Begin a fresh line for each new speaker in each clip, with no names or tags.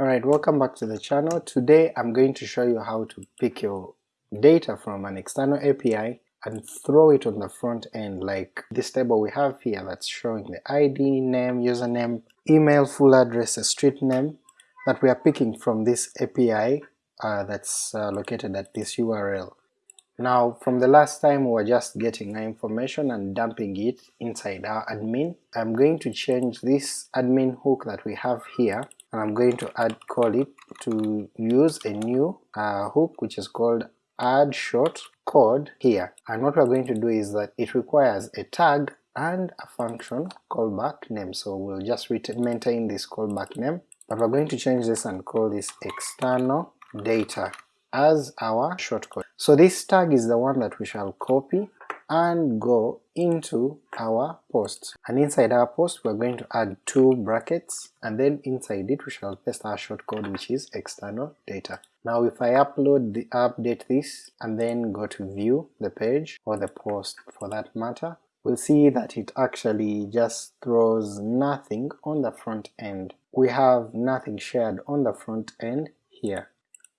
Alright, welcome back to the channel. Today I'm going to show you how to pick your data from an external API and throw it on the front end like this table we have here that's showing the ID, name, username, email, full address, a street name that we are picking from this API uh, that's uh, located at this URL. Now from the last time we were just getting our information and dumping it inside our admin. I'm going to change this admin hook that we have here and I'm going to add call it to use a new uh, hook which is called add short code here. And what we're going to do is that it requires a tag and a function callback name. So we'll just maintain this callback name. But we're going to change this and call this external data as our shortcode. So this tag is the one that we shall copy and go into our post and inside our post we're going to add two brackets and then inside it we shall paste our shortcode which is external data. Now if I upload the update this and then go to view the page or the post for that matter we'll see that it actually just throws nothing on the front end. We have nothing shared on the front end here.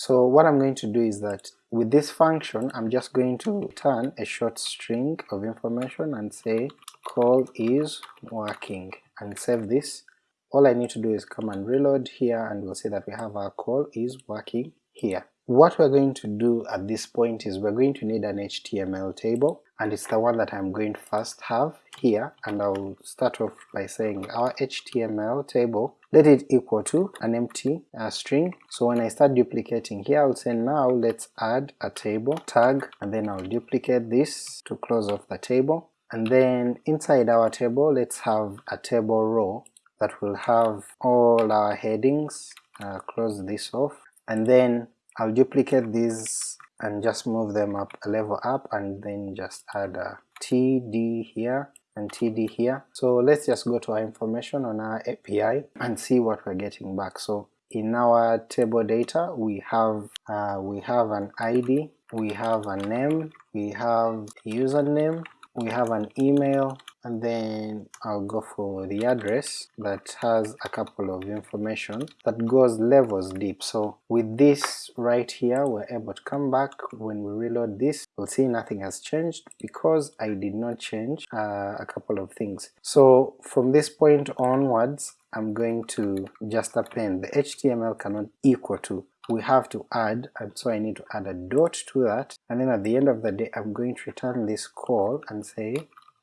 So what I'm going to do is that with this function I'm just going to return a short string of information and say call is working and save this. All I need to do is come and reload here and we'll see that we have our call is working here. What we're going to do at this point is we're going to need an HTML table and it's the one that I'm going to first have here and I'll start off by saying our HTML table let it equal to an empty uh, string. So when I start duplicating here I'll say now let's add a table tag and then I'll duplicate this to close off the table. And then inside our table let's have a table row that will have all our headings uh, close this off. And then I'll duplicate these and just move them up a level up and then just add a td here and td here. So let's just go to our information on our API and see what we're getting back. So in our table data we have uh, we have an ID, we have a name, we have username, we have an email, and then I'll go for the address that has a couple of information that goes levels deep. So with this right here we're able to come back when we reload this we'll see nothing has changed because I did not change uh, a couple of things. So from this point onwards I'm going to just append the HTML cannot equal to we have to add and so I need to add a dot to that and then at the end of the day I'm going to return this call and say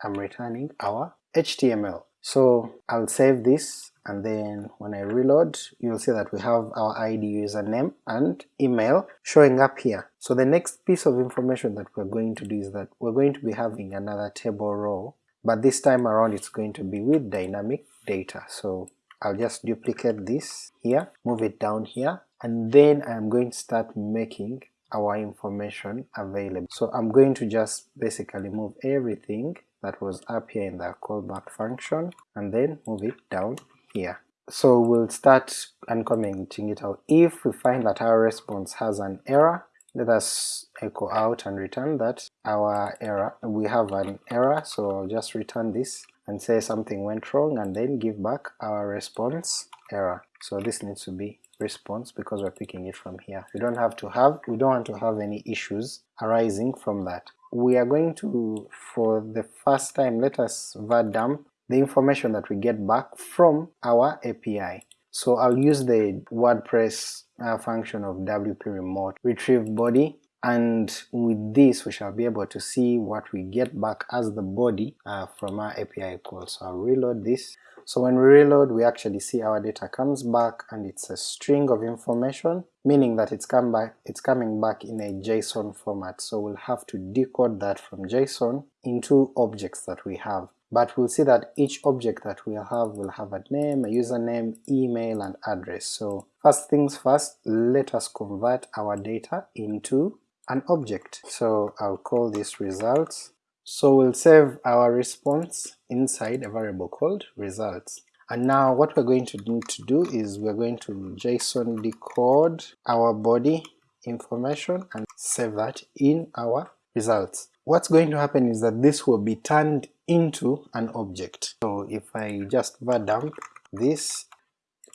I'm returning our HTML. So I'll save this and then when I reload you'll see that we have our ID username and email showing up here. So the next piece of information that we're going to do is that we're going to be having another table row but this time around it's going to be with dynamic data. So I'll just duplicate this here, move it down here, and then I'm going to start making our information available. So I'm going to just basically move everything that was up here in the callback function and then move it down here. So we'll start uncommenting it out. If we find that our response has an error, let us echo out and return that our error, we have an error, so I'll just return this and say something went wrong and then give back our response error. So this needs to be response because we're picking it from here. We don't have to have, we don't want to have any issues arising from that we are going to, for the first time, let us var dump the information that we get back from our API. So I'll use the WordPress uh, function of wp remote retrieve body and with this we shall be able to see what we get back as the body uh, from our API call. So I'll reload this so when we reload we actually see our data comes back and it's a string of information meaning that it's come back it's coming back in a JSON format so we'll have to decode that from JSON into objects that we have. But we'll see that each object that we'll have will have a name, a username, email and address. So first things first, let us convert our data into an object. So I'll call this results so we'll save our response inside a variable called results. And now what we're going to need to do is we're going to JSON decode our body information and save that in our results. What's going to happen is that this will be turned into an object. So if I just var dump this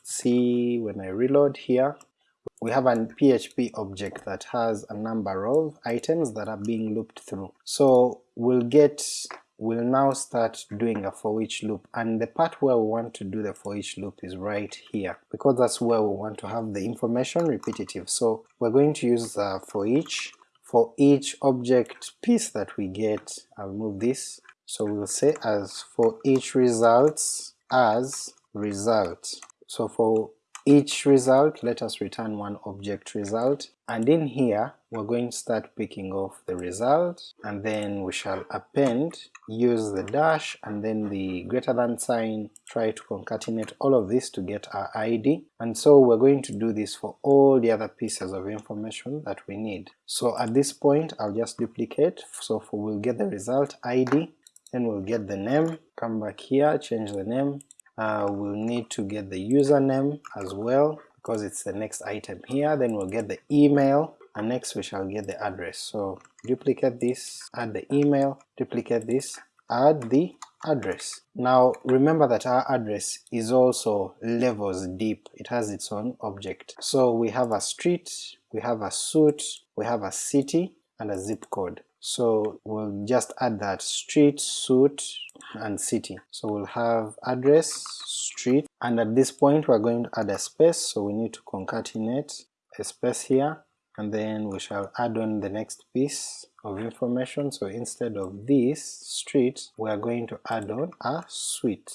see when I reload here, we have a PHP object that has a number of items that are being looped through. So we'll get we'll now start doing a for each loop and the part where we want to do the for each loop is right here because that's where we want to have the information repetitive. So we're going to use uh, for each for each object piece that we get, I'll move this, so we'll say as for each results as result. So for each result let us return one object result. And in here we're going to start picking off the result. And then we shall append use the dash and then the greater than sign try to concatenate all of this to get our id and so we're going to do this for all the other pieces of information that we need. So at this point I'll just duplicate. So for we'll get the result id then we'll get the name, come back here, change the name, uh, we'll need to get the username as well because it's the next item here, then we'll get the email, and next we shall get the address. So duplicate this, add the email, duplicate this, add the address. Now remember that our address is also levels deep, it has its own object. So we have a street, we have a suit, we have a city, and a zip code. So we'll just add that street, suit, and city. So we'll have address, street, and at this point we're going to add a space, so we need to concatenate a space here, and then we shall add on the next piece of information, so instead of this street, we are going to add on a suite.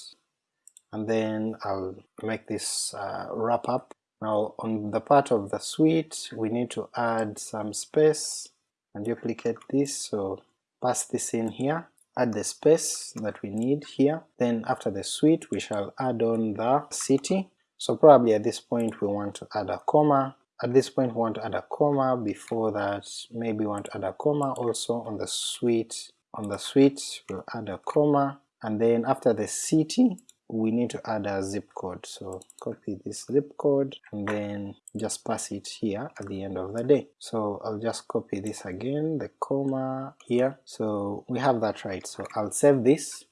And then I'll make this uh, wrap up. Now on the part of the suite, we need to add some space and duplicate this, so pass this in here, add the space that we need here, then after the suite we shall add on the city, so probably at this point we want to add a comma, at this point we want to add a comma, before that maybe we want to add a comma also on the suite, on the suite we'll add a comma, and then after the city we need to add a zip code, so copy this zip code and then just pass it here at the end of the day. So I'll just copy this again, the comma here, so we have that right, so I'll save this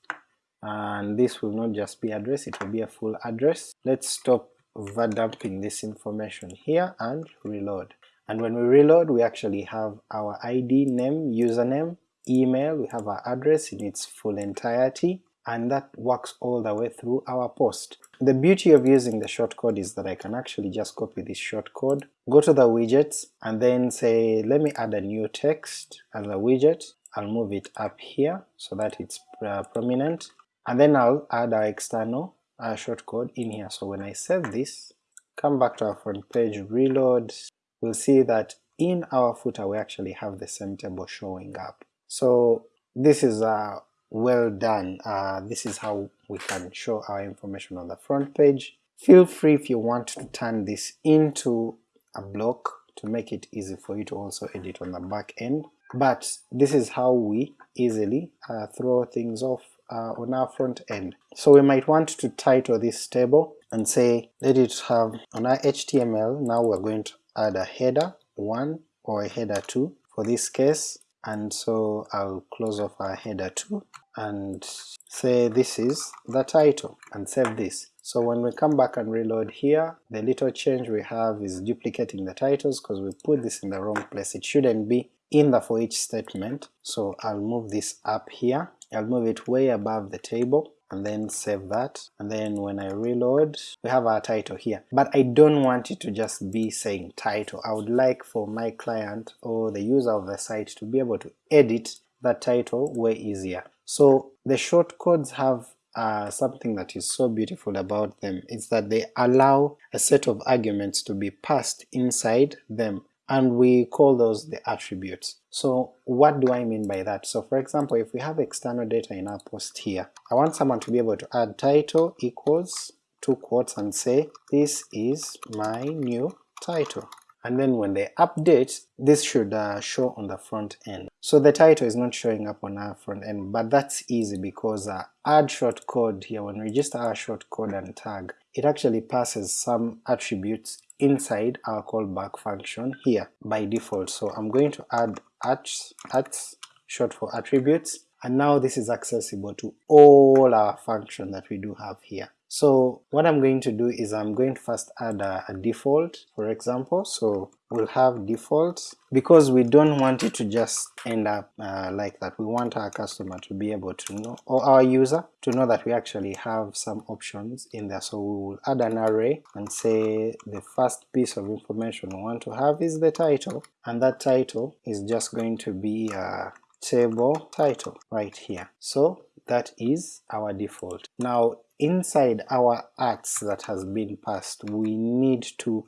and this will not just be address, it will be a full address. Let's stop overdumping this information here and reload. And when we reload we actually have our ID, name, username, email, we have our address in its full entirety, and that works all the way through our post. The beauty of using the shortcode is that I can actually just copy this shortcode, go to the widgets, and then say let me add a new text as a widget, I'll move it up here so that it's uh, prominent, and then I'll add our external uh, shortcode in here. So when I save this, come back to our front page, reload, we'll see that in our footer we actually have the same table showing up. So this is uh, well done, uh, this is how we can show our information on the front page. Feel free if you want to turn this into a block to make it easy for you to also edit on the back end, but this is how we easily uh, throw things off uh, on our front end. So we might want to title this table and say let it have on our HTML now we're going to add a header 1 or a header 2 for this case and so I'll close off our header 2 and say this is the title and save this. So when we come back and reload here, the little change we have is duplicating the titles because we put this in the wrong place, it shouldn't be in the for each statement, so I'll move this up here, I'll move it way above the table, and then save that, and then when I reload, we have our title here. But I don't want it to just be saying title, I would like for my client or the user of the site to be able to edit that title way easier. So the shortcodes have uh, something that is so beautiful about them is that they allow a set of arguments to be passed inside them and we call those the attributes. So what do I mean by that? So for example if we have external data in our post here, I want someone to be able to add title equals two quotes and say this is my new title and then when they update, this should uh, show on the front end. So the title is not showing up on our front end, but that's easy because uh, add shortcode here, when we register our shortcode and tag, it actually passes some attributes inside our callback function here by default. So I'm going to add atts, atts short for attributes, and now this is accessible to all our function that we do have here. So what I'm going to do is I'm going to first add a, a default for example, so we'll have defaults because we don't want it to just end up uh, like that, we want our customer to be able to know, or our user to know that we actually have some options in there, so we will add an array and say the first piece of information we want to have is the title, and that title is just going to be a table title right here. So that is our default. Now inside our atts that has been passed we need to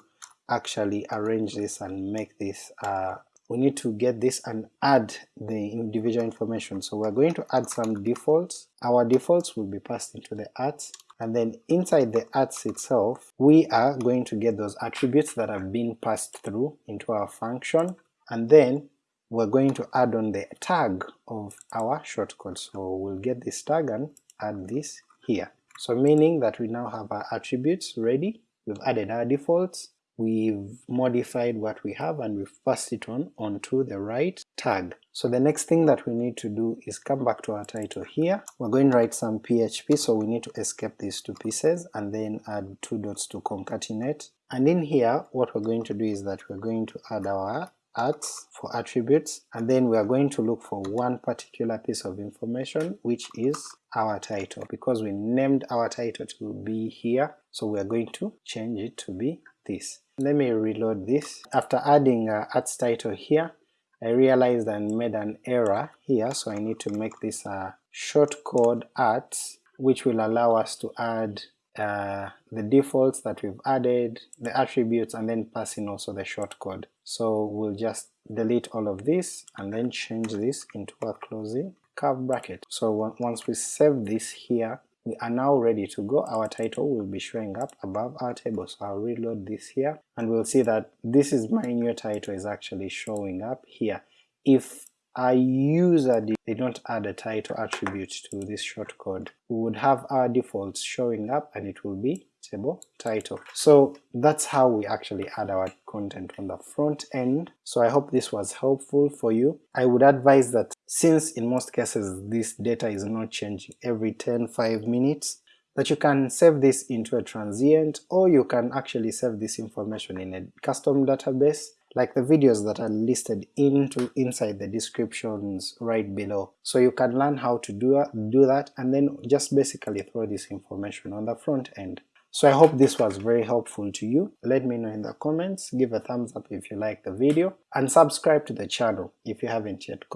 actually arrange this and make this uh, we need to get this and add the individual information. So we're going to add some defaults. Our defaults will be passed into the atts and then inside the atts itself we are going to get those attributes that have been passed through into our function. And then we're going to add on the tag of our shortcode. So we'll get this tag and add this here so meaning that we now have our attributes ready, we've added our defaults, we've modified what we have and we've passed it on onto the right tag. So the next thing that we need to do is come back to our title here, we're going to write some PHP so we need to escape these two pieces and then add two dots to concatenate, and in here what we're going to do is that we're going to add our for attributes and then we are going to look for one particular piece of information which is our title because we named our title to be here so we are going to change it to be this. Let me reload this. After adding uh, atts title here I realized I made an error here so I need to make this a shortcode atts which will allow us to add uh, the defaults that we've added, the attributes, and then pass in also the shortcode. So we'll just delete all of this and then change this into a closing curve bracket. So once we save this here, we are now ready to go, our title will be showing up above our table. So I'll reload this here and we'll see that this is my new title is actually showing up here. If a user they don't add a title attribute to this shortcode, we would have our defaults showing up and it will be table title. So that's how we actually add our content on the front end. So I hope this was helpful for you. I would advise that since in most cases this data is not changing every 10-5 minutes, that you can save this into a transient or you can actually save this information in a custom database like the videos that are listed into inside the descriptions right below. So you can learn how to do, do that and then just basically throw this information on the front end. So I hope this was very helpful to you, let me know in the comments, give a thumbs up if you like the video, and subscribe to the channel if you haven't yet